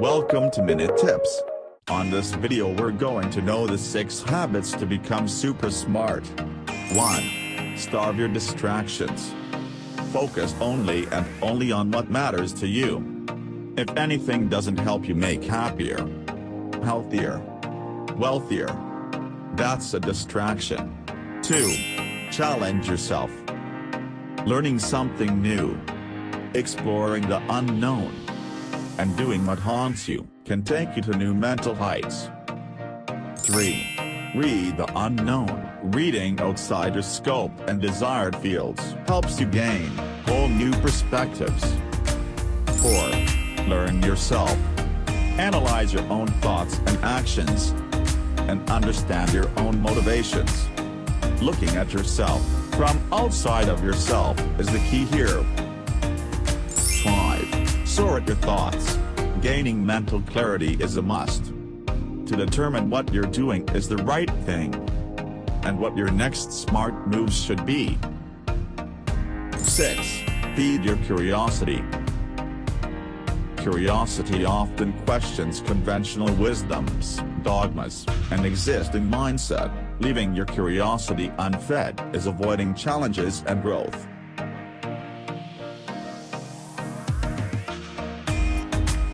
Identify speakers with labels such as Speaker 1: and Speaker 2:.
Speaker 1: Welcome to Minute Tips. On this video we're going to know the 6 habits to become super smart. 1. Starve your distractions. Focus only and only on what matters to you. If anything doesn't help you make happier, healthier, wealthier, that's a distraction. 2. Challenge yourself. Learning something new. Exploring the unknown and doing what haunts you, can take you to new mental heights. 3. Read the unknown. Reading outside your scope and desired fields helps you gain whole new perspectives. 4. Learn yourself. Analyze your own thoughts and actions. And understand your own motivations. Looking at yourself from outside of yourself is the key here. 5. Sort your thoughts. Gaining mental clarity is a must. To determine what you're doing is the right thing. And what your next smart moves should be. 6. Feed your curiosity. Curiosity often questions conventional wisdoms, dogmas, and existing mindset. Leaving your curiosity unfed is avoiding challenges and growth.